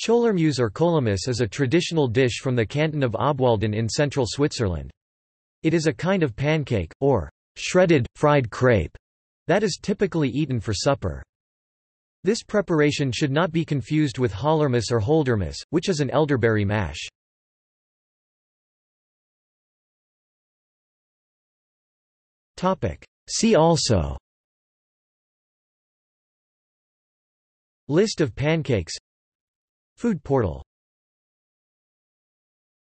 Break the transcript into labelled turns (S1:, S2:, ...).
S1: Chollermues or Chollermus is a traditional dish from the canton of Obwalden in central Switzerland. It is a kind of pancake, or shredded, fried crepe, that is typically eaten for supper. This preparation should not be confused with Hallermus or Holdermus, which is an elderberry mash. See also List of pancakes Food portal